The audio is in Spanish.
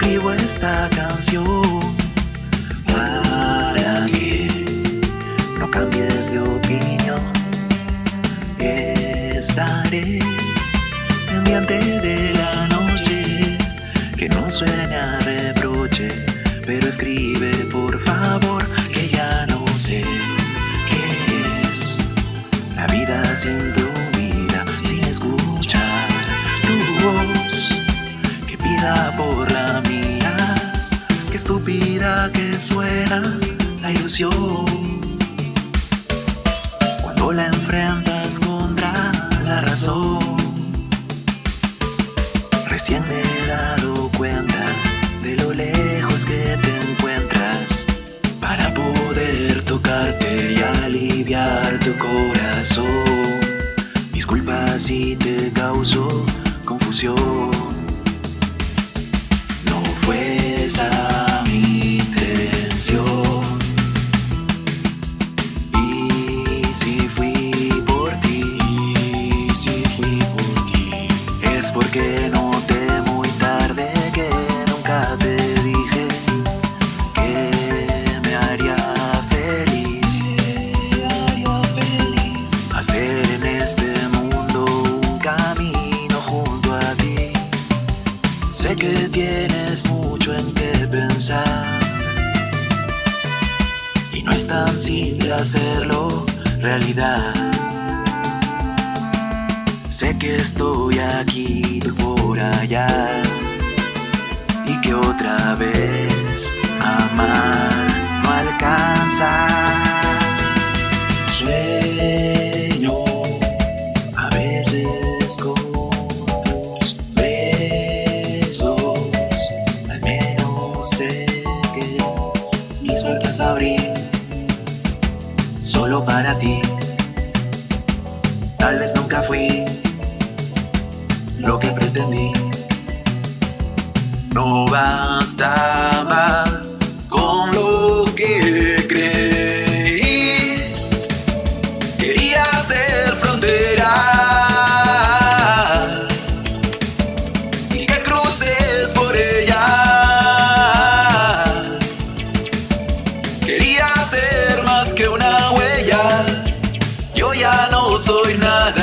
escribo esta canción para que no cambies de opinión. Estaré pendiente de la noche que no sueña reproche, pero escribe por favor que ya no sé qué es la vida sin estúpida que suena la ilusión cuando la enfrentas contra la razón. Recién me he dado cuenta de lo lejos que te encuentras para poder tocarte y aliviar tu corazón. Disculpa si te causó confusión. Porque noté muy tarde que nunca te dije que me haría feliz, me haría feliz hacer en este mundo un camino junto a ti. Sé que tienes mucho en qué pensar y no es tan simple hacerlo realidad. Sé que estoy aquí, tú por allá y que otra vez amar no alcanza. Sueño a veces con tus besos, al menos sé que mis puertas abrí solo para ti. Tal vez nunca fui lo que pretendí. No bastaba con lo que creí. Quería ser frontera y que cruces por ella. Quería ser más que una huella. Yo ya no soy nada.